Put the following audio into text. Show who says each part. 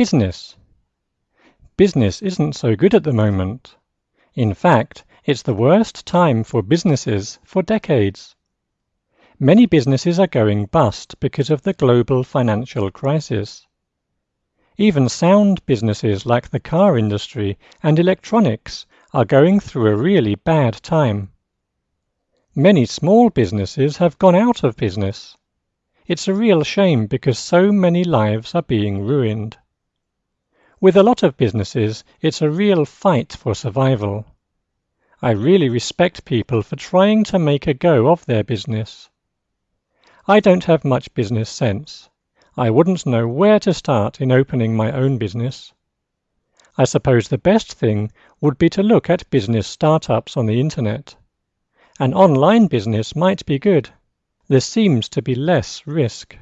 Speaker 1: Business Business isn't so good at the moment. In fact, it's the worst time for businesses for decades. Many businesses are going bust because of the global financial crisis. Even sound businesses like the car industry and electronics are going through a really bad time. Many small businesses have gone out of business. It's a real shame because so many lives are being ruined. With a lot of businesses, it's a real fight for survival. I really respect people for trying to make a go of their business. I don't have much business sense. I wouldn't know where to start in opening my own business. I suppose the best thing would be to look at business startups on the internet. An online business might be good. There seems to be less risk.